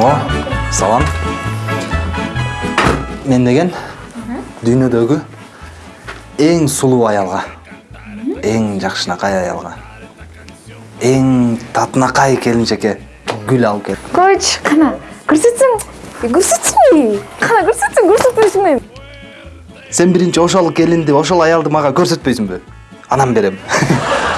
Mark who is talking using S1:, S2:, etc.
S1: о салам. Мен деген дүйнөдөгү эң сулуу аялга эң жакшынакай аялга эң татынакай келинчекке гүл алып кел
S2: койчу кана көрсөтсөң қана, кана көрсөтсөң көрсөтпөйсүңбү
S1: сен биринчи ошол келинди ошол аялды мага көрсөтпөйсүңбү анан берем.